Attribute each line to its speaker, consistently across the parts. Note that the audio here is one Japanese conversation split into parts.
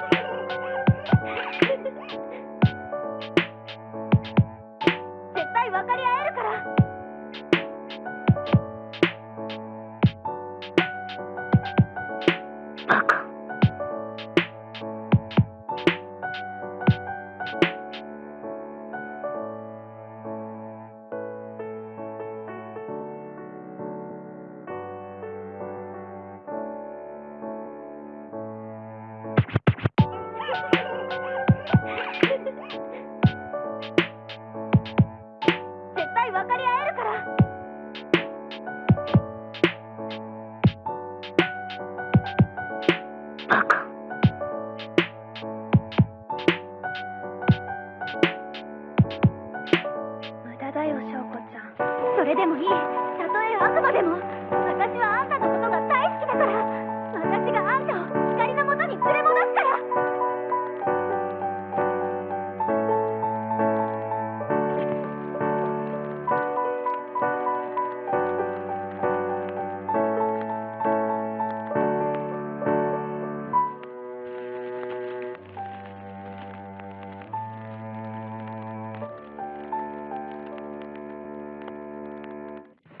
Speaker 1: Thank you. 分かり合えるから。
Speaker 2: バカ。
Speaker 1: 無駄だよ翔子ちゃん。それでもいい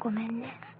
Speaker 1: ごめんね。